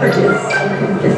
Thank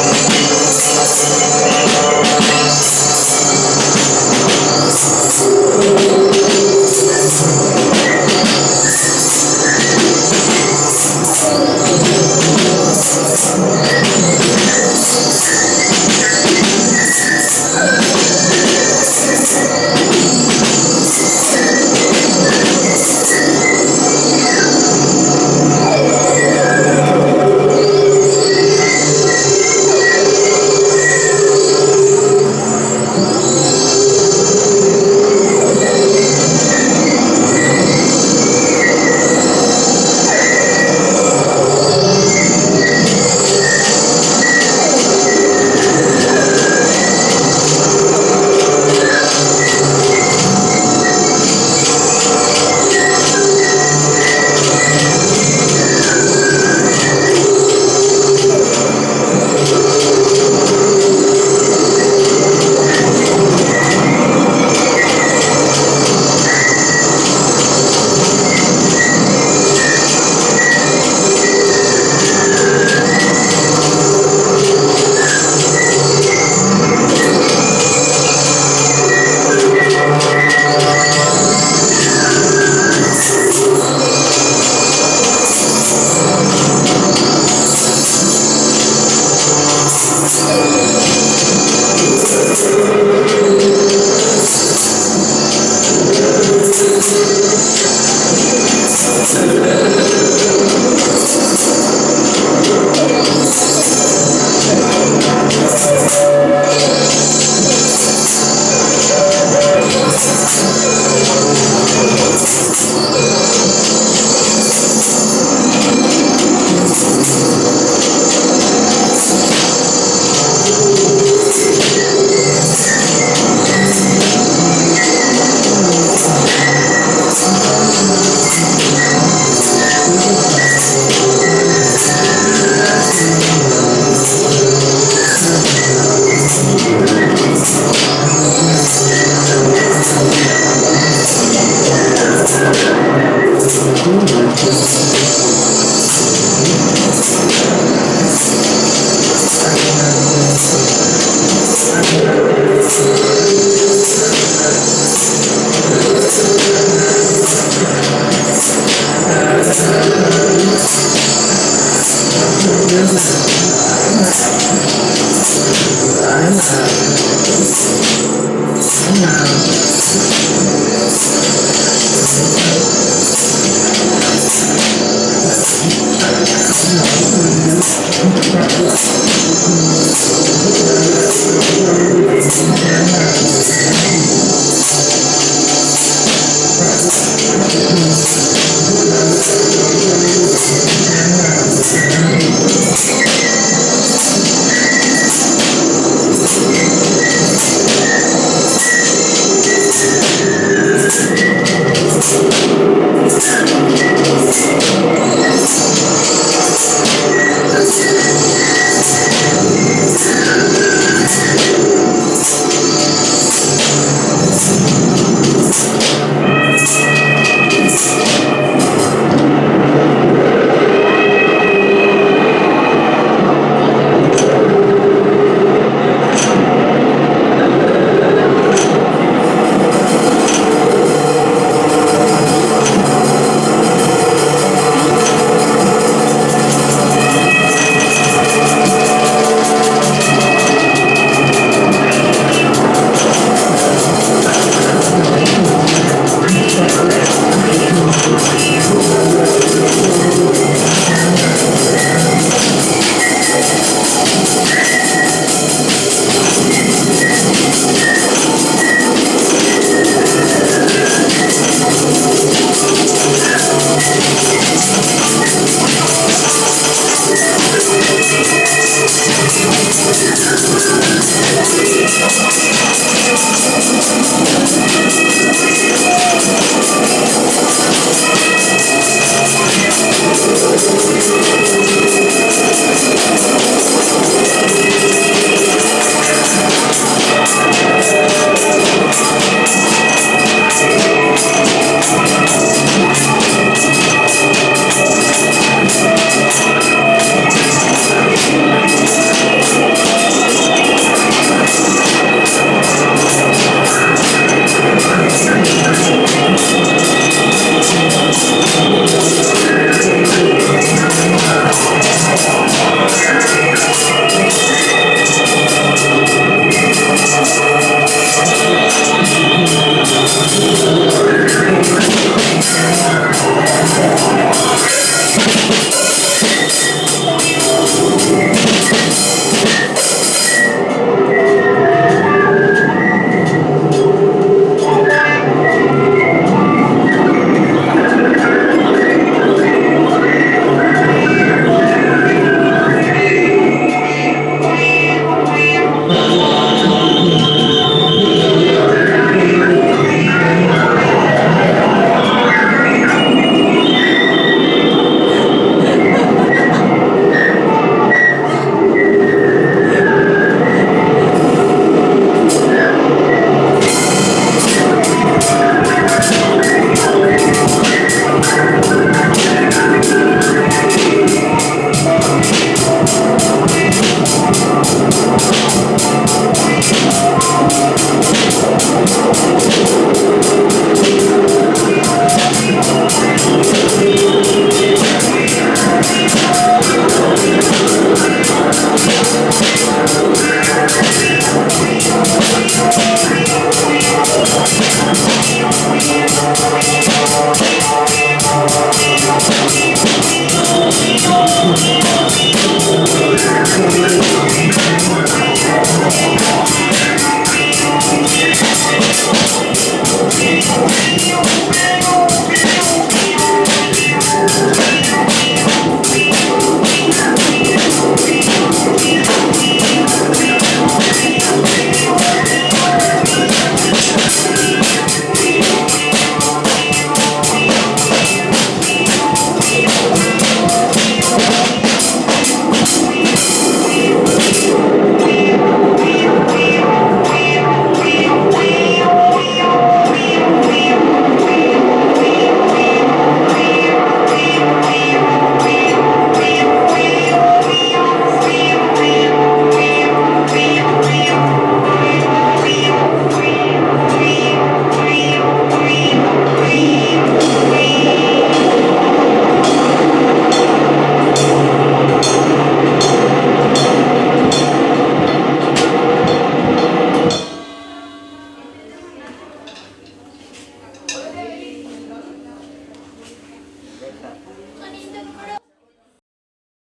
Yes.